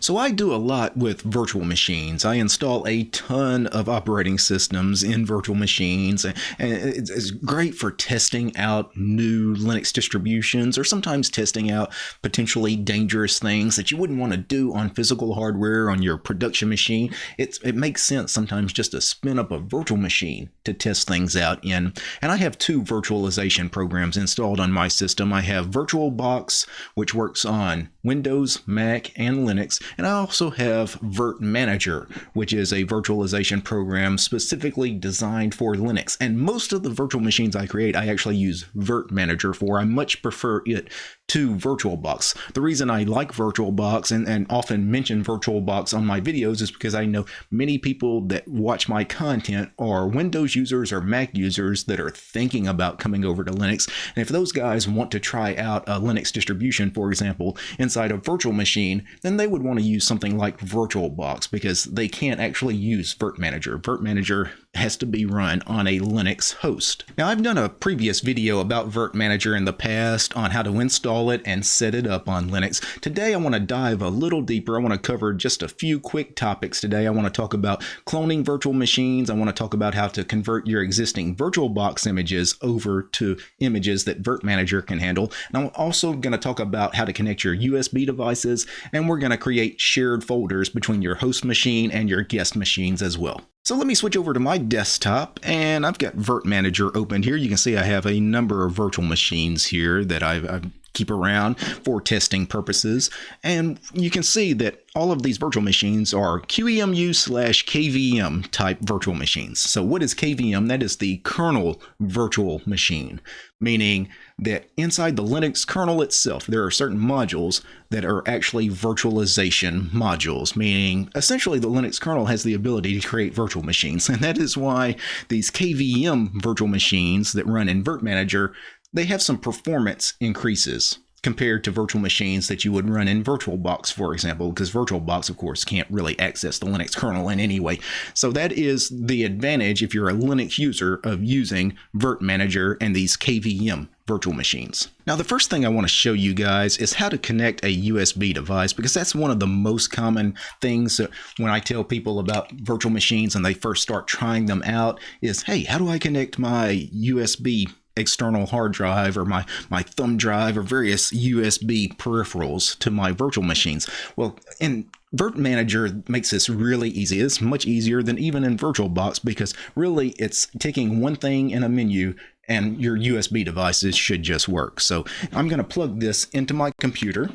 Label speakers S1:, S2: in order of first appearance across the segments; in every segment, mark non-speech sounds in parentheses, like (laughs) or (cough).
S1: So I do a lot with virtual machines. I install a ton of operating systems in virtual machines, and it's great for testing out new Linux distributions or sometimes testing out potentially dangerous things that you wouldn't want to do on physical hardware on your production machine. It's, it makes sense sometimes just to spin up a virtual machine to test things out in. And I have two virtualization programs installed on my system. I have VirtualBox, which works on Windows, Mac, and Linux. And I also have virt-manager, which is a virtualization program specifically designed for Linux. And most of the virtual machines I create, I actually use virt-manager for. I much prefer it to VirtualBox. The reason I like VirtualBox and, and often mention VirtualBox on my videos is because I know many people that watch my content are Windows users or Mac users that are thinking about coming over to Linux. And if those guys want to try out a Linux distribution, for example, inside a virtual machine, then they would want to use something like VirtualBox because they can't actually use virt-manager. virt-manager has to be run on a Linux host. Now I've done a previous video about virt-manager in the past on how to install it and set it up on Linux. Today I want to dive a little deeper. I want to cover just a few quick topics today. I want to talk about cloning virtual machines. I want to talk about how to convert your existing VirtualBox images over to images that virt-manager can handle. And I'm also going to talk about how to connect your USB devices and we're going to create shared folders between your host machine and your guest machines as well. So let me switch over to my desktop and I've got virt-manager open here. You can see I have a number of virtual machines here that I've, I've keep around for testing purposes. And you can see that all of these virtual machines are QEMU slash KVM type virtual machines. So what is KVM? That is the kernel virtual machine, meaning that inside the Linux kernel itself, there are certain modules that are actually virtualization modules, meaning essentially the Linux kernel has the ability to create virtual machines. (laughs) And that is why these KVM virtual machines that run in virt-manager they have some performance increases compared to virtual machines that you would run in VirtualBox, for example, because VirtualBox, of course, can't really access the Linux kernel in any way. So that is the advantage if you're a Linux user of using virt-manager and these KVM virtual machines. Now, the first thing I want to show you guys is how to connect a USB device because that's one of the most common things that when I tell people about virtual machines and they first start trying them out is, hey, how do I connect my USB external hard drive or my, my thumb drive or various USB peripherals to my virtual machines. Well, in virt-manager makes this really easy. It's much easier than even in VirtualBox because really it's taking one thing in a menu and your USB devices should just work. So I'm going to plug this into my computer.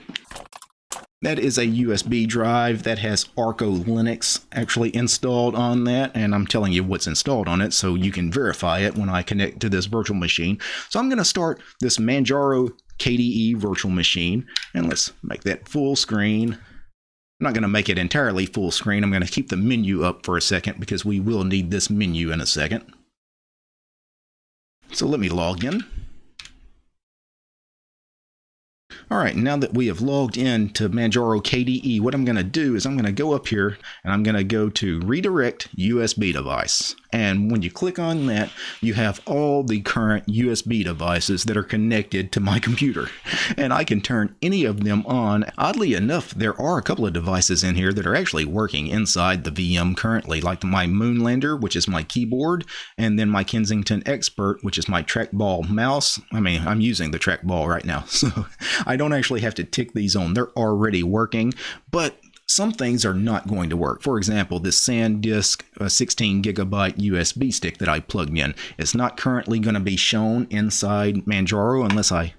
S1: That is a USB drive that has Arco Linux actually installed on that, and I'm telling you what's installed on it so you can verify it when I connect to this virtual machine. So I'm going to start this Manjaro KDE virtual machine, and let's make that full screen. I'm not going to make it entirely full screen. I'm going to keep the menu up for a second because we will need this menu in a second. So let me log in. All right, now that we have logged in to Manjaro KDE, what I'm going to do is I'm going to go up here and I'm going to go to redirect USB device. And when you click on that, you have all the current USB devices that are connected to my (laughs) computer. And I can turn any of them on. Oddly enough, there are a couple of devices in here that are actually working inside the VM currently, like my Moonlander, which is my keyboard, and then my Kensington Expert, which is my trackball mouse. I mean, I'm using the trackball right now, (laughs) so I don't actually have to tick these on. They're already working, but some things are not going to work. For example, this SanDisk uh, 16 gigabyte USB stick that I plugged in is not currently going to be shown inside Manjaro unless I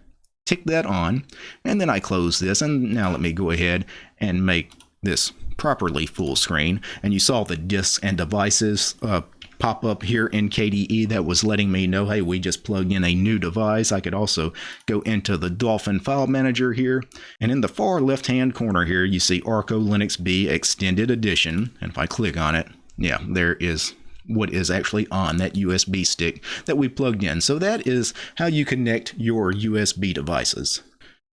S1: tick that on and then I close this and now let me go ahead and make this properly full screen and you saw the disks and devices uh, pop up here in KDE that was letting me know, hey, we just plugged in a new device. I could also go into the Dolphin file manager here. And in the far left-hand corner here, you see Arco Linux B Extended Edition. And if I click on it, yeah, there is what is actually on that USB stick that we plugged in. So that is how you connect your USB devices.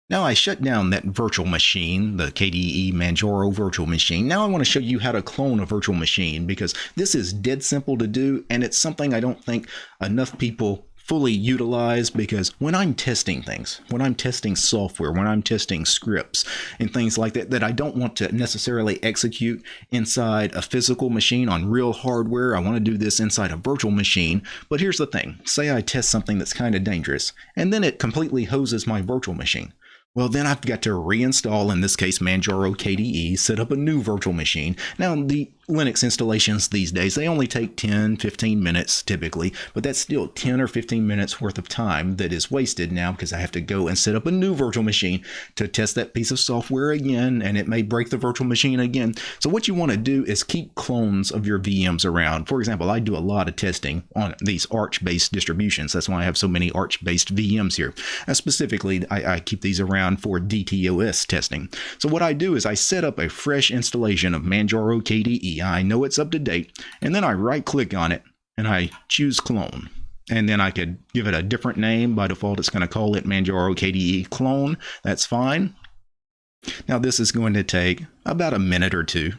S1: Now I shut down that virtual machine, the KDE Manjaro virtual machine. Now I want to show you how to clone a virtual machine because this is dead simple to do and it's something I don't think enough people fully utilize because when I'm testing things, when I'm testing software, when I'm testing scripts and things like that, that I don't want to necessarily execute inside a physical machine on real hardware, I want to do this inside a virtual machine. But here's the thing say I test something that's kind of dangerous, and then it completely hoses my virtual machine. Well, then I've got to reinstall, in this case, Manjaro KDE, set up a new virtual machine. Now, the Linux installations these days, they only take 10, 15 minutes typically, but that's still 10 or 15 minutes worth of time that is wasted now because I have to go and set up a new virtual machine to test that piece of software again, and it may break the virtual machine again. So what you want to do is keep clones of your VMs around. For example, I do a lot of testing on these Arch-based distributions. That's why I have so many Arch-based VMs here. And specifically, I, I keep these around for DTOS testing. So what I do is I set up a fresh installation of Manjaro KDE I know it's up to date, and then I right click on it and I choose clone. And then I could give it a different name. By default, it's going to call it Manjaro KDE clone. That's fine. Now this is going to take about a minute or two.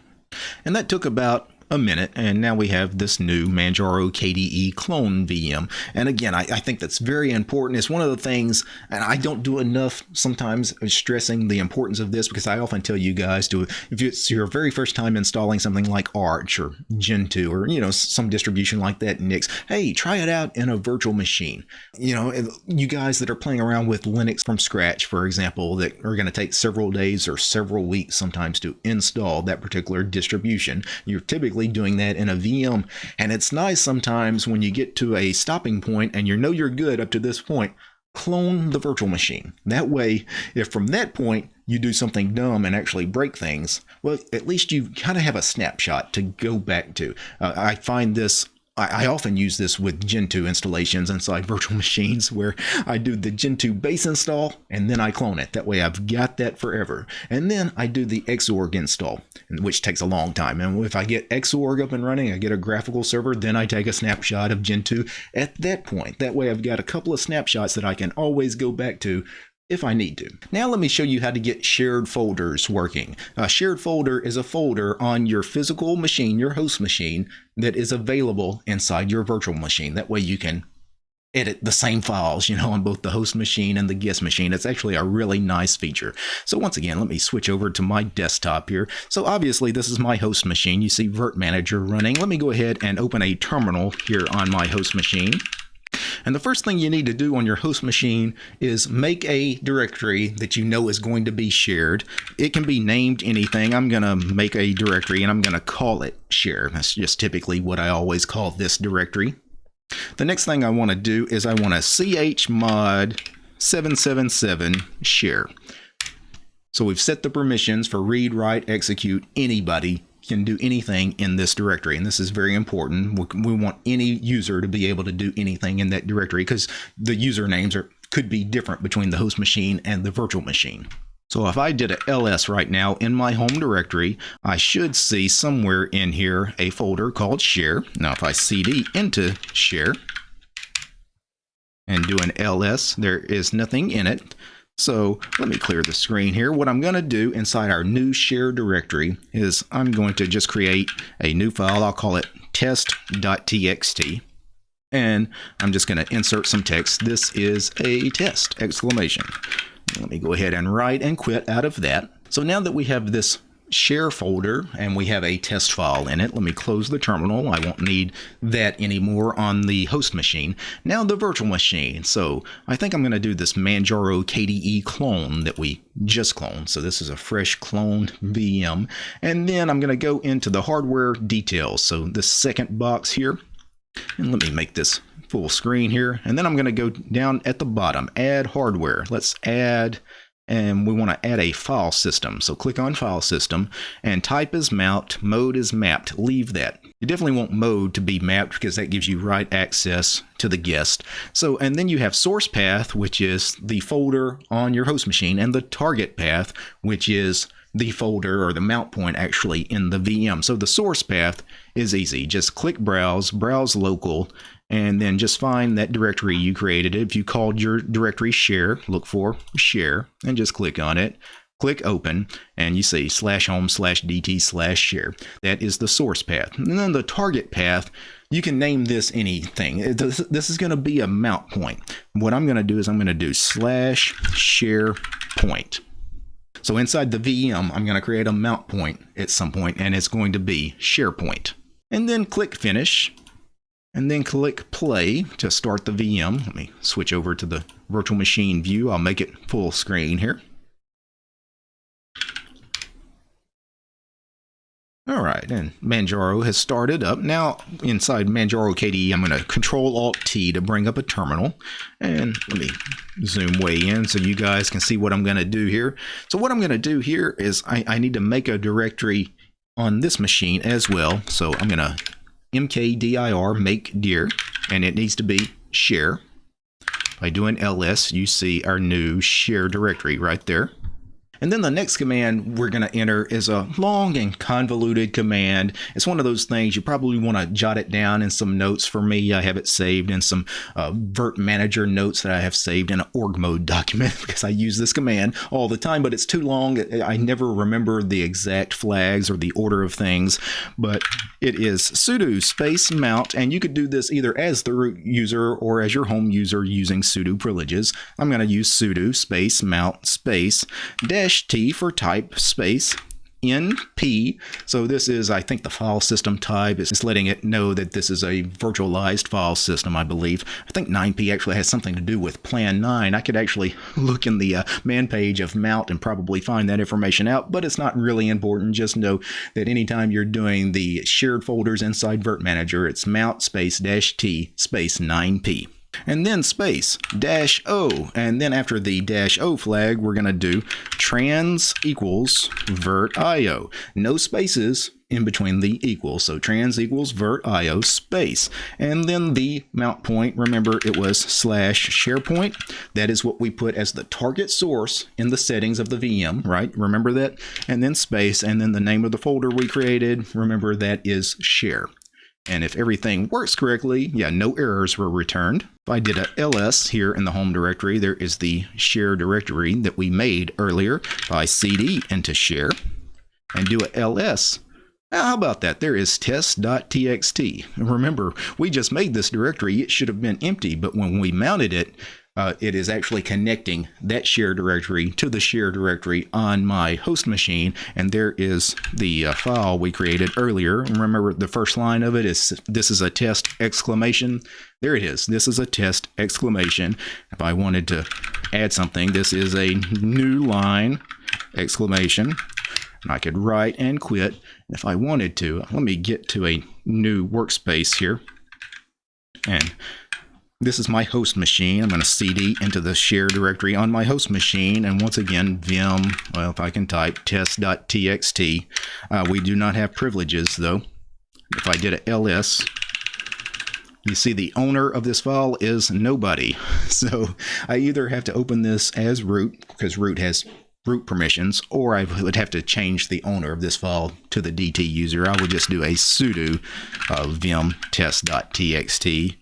S1: And that took about a minute, and now we have this new Manjaro KDE clone VM. And again, I, I, think that's very important. It's one of the things, and I don't do enough sometimes stressing the importance of this because I often tell you guys to, if it's your very first time installing something like Arch or Gentoo or, you know, some distribution like that, Nix, hey, try it out in a virtual machine. You know, you guys that are playing around with Linux from scratch, for example, that are going to take several days or several weeks sometimes to install that particular distribution, you're typically doing that in a VM. And it's nice sometimes when you get to a stopping point and you know you're good up to this point, clone the virtual machine. That way, if from that point you do something dumb and actually break things, well, at least you kind of have a snapshot to go back to. Uh, I find this I, often use this with Gentoo installations inside virtual (laughs) machines where I do the Gentoo base install and then I clone it. That way I've got that forever. And then I do the Xorg install, which takes a long time. And if I get Xorg up and running, I get a graphical server, then I take a snapshot of Gentoo at that point. That way I've got a couple of snapshots that I can always go back to if I need to. Now let me show you how to get shared folders working. A shared folder is a folder on your physical machine, your host machine, that is available inside your virtual machine. That way you can edit the same files, you know, on both the host machine and the guest machine. It's actually a really nice feature. So once again, let me switch over to my desktop here. So obviously this is my host machine. You see virt-manager running. Let me go ahead and open a terminal here on my host machine. And the first thing you need to do on your host machine is make a directory that you know is going to be shared. It can be named anything. I'm going to make a directory and I'm going to call it share. That's just typically what I always call this directory. The next thing I want to do is I want to chmod 777 share. So we've set the permissions for read, write, execute, anybody can do anything in this directory. And this is very important. We, want any user to be able to do anything in that directory because the usernames are could be different between the host machine and the virtual machine. So if I did a ls right now in my home directory, I should see somewhere in here a folder called share. Now if I cd into share and do an ls, there is nothing in it. So let me clear the screen here. What I'm going to do inside our new share directory is I'm going to just create a new file. I'll call it test.txt. And I'm just going to insert some text. This is a test, exclamation. Let me go ahead and write and quit out of that. So now that we have this share folder and we have a test file in it. Let me close the terminal. I won't need that anymore on the host machine. Now the virtual machine. So I think I'm going to do this Manjaro KDE clone that we just cloned. So this is a fresh cloned VM. And then I'm going to go into the hardware details. So this second box here. And let me make this full screen here. And then I'm going to go down at the bottom, add hardware. Let's add and we want to add a file system. So click on file system and type is mapped, mode is mapped. Leave that. You definitely want mode to be mapped because that gives you write access to the guest. So, and then you have source path, which is the folder on your host machine, and the target path, which is the folder or the mount point actually in the VM. So the source path is easy. Just click browse, browse local, and then just find that directory you created. If you called your directory share, look for share and just click on it. click open and you see slash home slash dt slash share that is the source path and then the target path you can name this anything this, is going to be a mount point what i'm going to do is i'm going to do slash share point so inside the VM, I'm going to create a mount point at some point, and it's going to be SharePoint. And then click Finish, and then click Play to start the VM. Let me switch over to the virtual machine view. I'll make it full screen here. All right, and Manjaro has started up. Now, inside Manjaro KDE, I'm going to Control-Alt-T to bring up a terminal. And let me zoom way in so you guys can see what I'm going to do here. So what I'm going to do here is I, I need to make a directory on this machine as well. So I'm going to mkdir make dir, and it needs to be share. By doing ls, you see our new share directory right there. And then the next command we're going to enter is a long and convoluted command. It's one of those things you probably want to jot it down in some notes. For me, I have it saved in some uh, Virt Manager notes that I have saved in an org mode (laughs) document because I use this command all the time, but it's too long. I never remember the exact flags or the order of things, but it is sudo space mount, and you could do this either as the root user or as your home user using sudo privileges. I'm going to use sudo space mount space dash dash T for type space 9P. So this is, I think, the file system type. Is it's letting it know that this is a virtualized file system, I believe. I think 9P actually has something to do with Plan 9. I could actually (laughs) look in the uh, man page of Mount and probably find that information out, but it's not really important. Just know that anytime you're doing the shared folders inside Virt Manager, it's Mount space dash T space 9P and then space dash O. And then after the dash O flag, we're going to do trans equals virt IO. No spaces in between the equals. So trans equals virt IO space. And then the mount point, remember it was slash SharePoint. That is what we put as the target source in the settings of the VM, right? Remember that? And then space, and then the name of the folder we created, remember that is share. And if everything works correctly, yeah, no errors were returned. If I did a ls here in the home directory, there is the share directory that we made earlier. by cd into share and do a ls, now, how about that? There is test.txt. Remember, we just made this directory. It should have been empty, but when we mounted it, uh, it is actually connecting that share directory to the share directory on my host machine. And there is the uh, file we created earlier. Remember the first line of it is this is a test exclamation. There it is. This is a test exclamation. If I wanted to add something, this is a new line exclamation. And I could write and quit if I wanted to. Let me get to a new workspace here. And this is my host machine. I'm going to cd into the share directory on my host machine. And once again, vim, well, if I can type test.txt. Uh, we do not have privileges, though. If I did a ls, you see the owner of this file is nobody. (laughs) So I either have to open this as root, because root has root permissions, or I would have to change the owner of this file to the DT user. I would just do a sudo uh, vim test.txt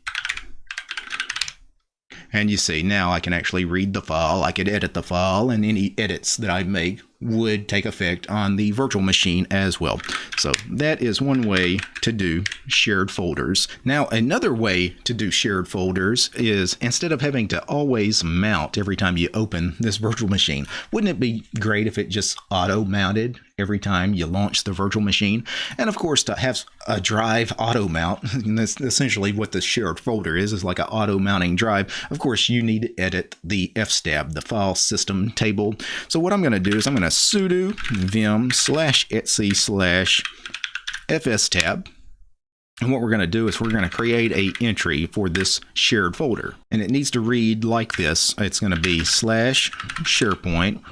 S1: and you see now I can actually read the file, I could edit the file, and any edits that I make would take effect on the virtual machine as well. So that is one way to do shared folders. Now another way to do shared folders is instead of having to always mount every time you open this virtual machine, wouldn't it be great if it just auto mounted every time you launch the virtual machine? And of course to have a drive auto mount, (laughs) and that's essentially what the shared folder is, is like an auto mounting drive. Of course you need to edit the fstab, the file system table. So what I'm going to do is I'm going to sudo vim slash etc slash fstab. And what we're going to do is we're going to create a entry for this shared folder. And it needs to read like this. It's going to be slash SharePoint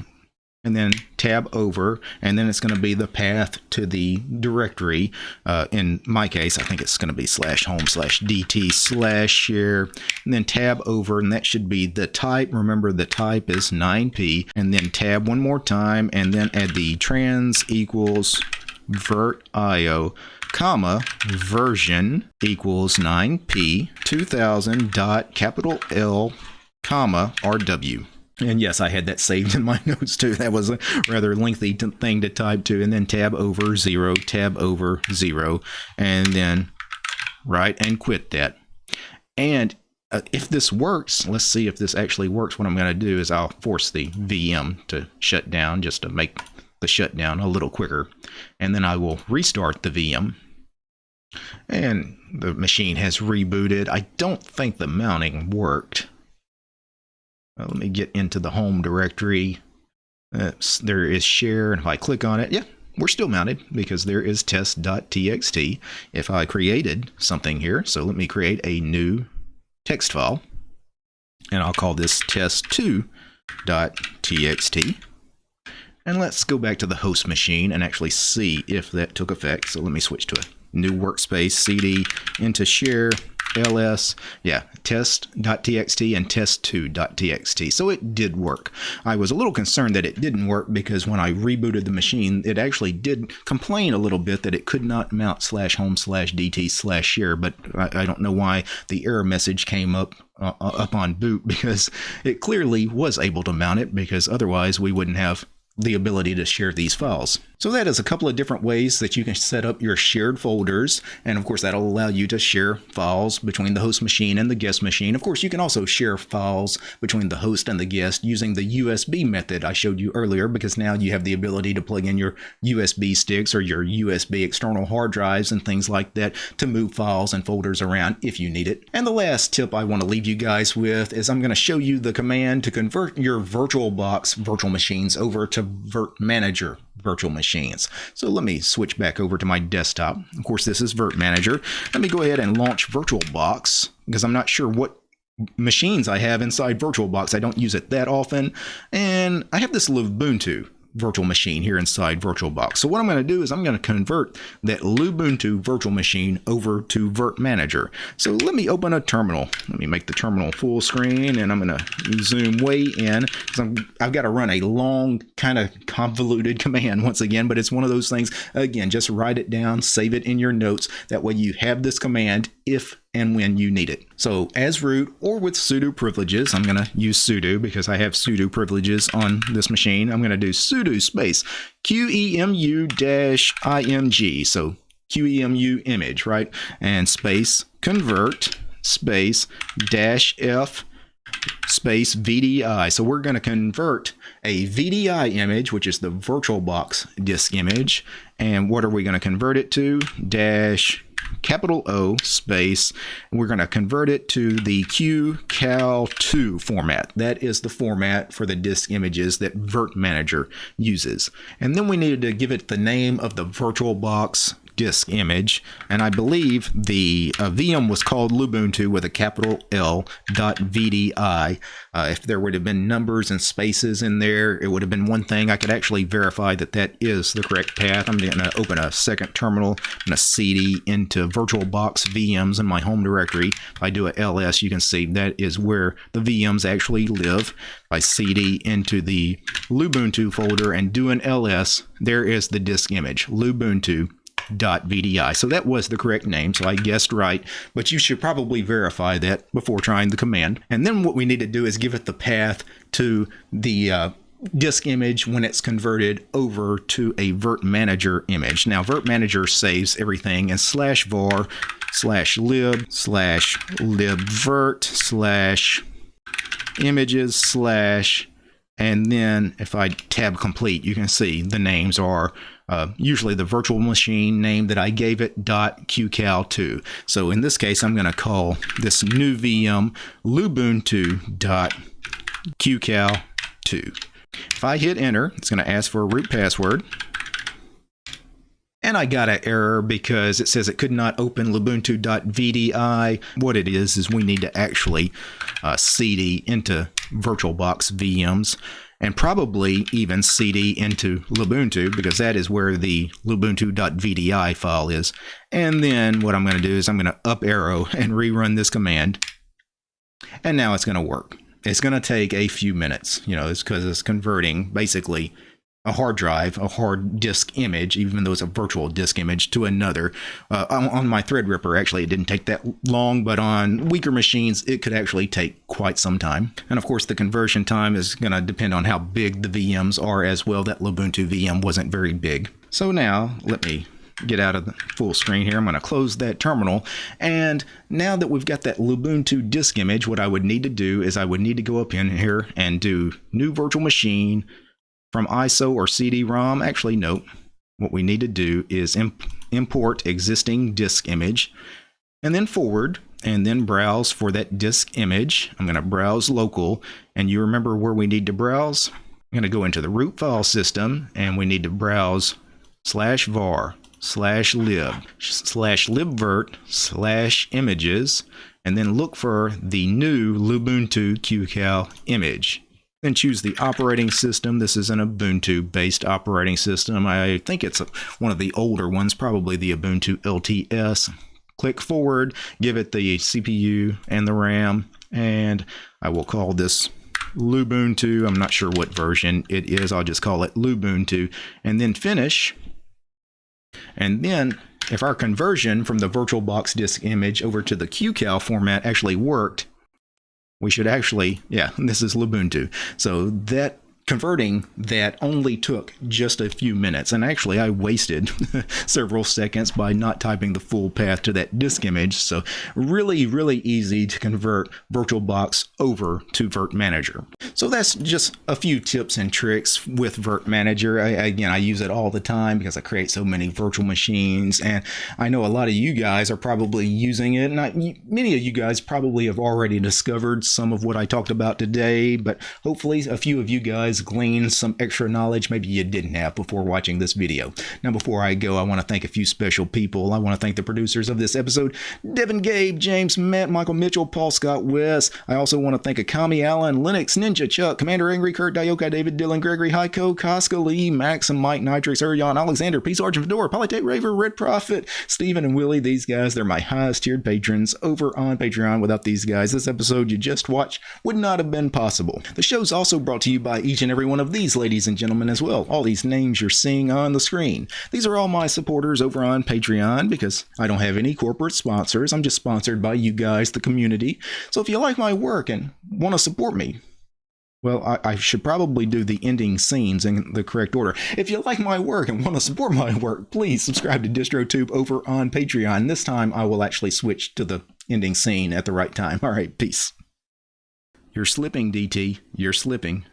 S1: and then tab over, and then it's going to be the path to the directory. Uh, in my case, I think it's going to be slash home slash dt slash share, and then tab over, and that should be the type. Remember, the type is 9p, and then tab one more time, and then add the trans equals virt io comma version equals 9p 2000 dot capital L comma rw And yes, I had that saved in my (laughs) notes too. That was a rather lengthy thing to type to. And then tab over zero, tab over zero, and then right and quit that. And uh, if this works, let's see if this actually works. What I'm going to do is I'll force the VM to shut down just to make the shutdown a little quicker. And then I will restart the VM. And the machine has rebooted. I don't think the mounting worked. Well, let me get into the home directory. There is share, and if I click on it, yeah, we're still mounted because there is test.txt. If I created something here, so let me create a new text file, and I'll call this test2.txt. And let's go back to the host machine and actually see if that took effect. So let me switch to a new workspace, cd into share ls, yeah, test.txt and test2.txt. So it did work. I was a little concerned that it didn't work because when I rebooted the machine, it actually did complain a little bit that it could not mount slash home slash dt slash share, but I, I don't know why the error message came up uh, up on boot (laughs) because it clearly was able to mount it because otherwise we wouldn't have the ability to share these files. So that is a couple of different ways that you can set up your shared folders. And of course, that'll allow you to share files between the host machine and the guest machine. Of course, you can also share files between the host and the guest using the USB method I showed you earlier, because now you have the ability to plug in your USB sticks or your USB external hard drives and things like that to move files and folders around if you need it. And the last tip I want to leave you guys with is I'm going to show you the command to convert your VirtualBox virtual machines over to Virt Manager virtual machines. So let me switch back over to my desktop. Of course, this is Virt Manager. Let me go ahead and launch VirtualBox because I'm not sure what machines I have inside VirtualBox. I don't use it that often. And I have this Lubuntu virtual machine here inside VirtualBox. So what I'm going to do is I'm going to convert that Lubuntu virtual machine over to Virt Manager. So let me open a terminal. Let me make the terminal full screen and I'm going to zoom way in because I've got to run a long kind of convoluted (laughs) command once again, but it's one of those things, again, just write it down, save it in your notes. That way you have this command if and when you need it. So as root or with sudo privileges, I'm going to use sudo because I have sudo privileges on this machine. I'm going to do sudo space qemu dash img. So qemu image, right? And space convert space dash f space VDI. So we're going to convert a VDI image, which is the VirtualBox disk image. And what are we going to convert it to? Dash capital O space. We're going to convert it to the QCOW2 format. That is the format for the disk images that Virt Manager uses. And then we needed to give it the name of the VirtualBox disk image, and I believe the uh, VM was called Lubuntu with a capital L dot VDI. Uh, if there would have been numbers and spaces in there, it would have been one thing. I could actually verify that that is the correct path. I'm going to open a second terminal. and a cd into VirtualBox VMs in my home directory. If I do a ls, you can see that is where the VMs actually live. I cd into the Lubuntu folder and do an ls, there is the disk image, Lubuntu VDI. So that was the correct name, so I guessed right, but you should probably verify that before trying the command. And then what we need to do is give it the path to the uh, disk image when it's converted over to a Virt Manager image. Now, Virt Manager saves everything in slash var slash lib slash libvirt slash images slash and then if I tab complete, you can see the names are uh, usually the virtual machine name that I gave it .qcow2. So in this case, I'm going to call this new VM lubuntu.qcow2. If I hit enter, it's going to ask for a root password. And I got an error because it says it could not open lubuntu.vdi. What it is, is we need to actually uh, cd into VirtualBox VMs and probably even cd into Lubuntu because that is where the lubuntu.vdi file is. And then what I'm going to do is I'm going to up arrow and rerun this command. And now it's going to work. It's going to take a few minutes, you know, it's because it's converting basically a hard drive, a hard disk image, even though it's a virtual disk image, to another. Uh, on, my Threadripper, actually, it didn't take that long, but on weaker machines, it could actually take quite some time. And of course, the conversion time is going to depend on how big the VMs are as well. That Lubuntu VM wasn't very big. So now, let me get out of the full screen here. I'm going to close that terminal. And now that we've got that Lubuntu disk image, what I would need to do is I would need to go up in here and do new virtual machine, from ISO or CD-ROM. Actually, no. What we need to do is imp import existing disk image and then forward and then browse for that disk image. I'm going to browse local and you remember where we need to browse? I'm going to go into the root file system and we need to browse slash var slash lib slash libvirt slash images and then look for the new Lubuntu QCOW image. Then choose the operating system. This is an Ubuntu based operating system. I think it's one of the older ones, probably the Ubuntu LTS. Click forward, give it the CPU and the RAM, and I will call this Lubuntu. I'm not sure what version it is. I'll just call it Lubuntu and then finish. And then if our conversion from the VirtualBox disk image over to the QCOW format actually worked, we should actually, yeah, (laughs) this is Lubuntu. So that converting that only took just a few minutes. And actually I wasted (laughs) several seconds by not typing the full path to that disk image. So really really easy to convert VirtualBox over to Virt Manager. So that's just a few tips and tricks with Virt Manager. I, again I use it all the time because I create so many virtual machines. And I know a lot of you guys are probably using it. And I, many of you guys probably have already discovered some of what I talked about today but hopefully a few of you guys guys glean some extra knowledge maybe you didn't have before watching this video. Now, before I go, I want to thank a few special people. I want to thank the producers of this episode, Devin Gabe, James Matt, Michael Mitchell, Paul Scott West. I also want to thank Akami Allen, Linux Ninja, Chuck, Commander Angry, Kurt, Dioka, David, Dylan, Gregory, Heiko, Casca, Lee, Max, and Mike, Nitrix, Urion, Alexander, Peace Sergeant Fedora, Polytech Raver, Red Prophet, Stephen, and Willie. These guys, they're my highest tiered patrons over on Patreon. Without these guys, this episode you just watched would not have been possible. The show's also brought to you by each and every one of these ladies and gentlemen as well. All these names you're seeing on the screen. These are all my supporters over on Patreon because I don't have any corporate sponsors. I'm just sponsored by you guys, the community. So if you like my work and want to support me, well, I, I, should probably do the ending scenes in the correct order. If you like my work and want to support my work, please subscribe to DistroTube over on Patreon. This time I will actually switch to the ending scene at the right time. All right, peace. You're slipping, DT. You're slipping.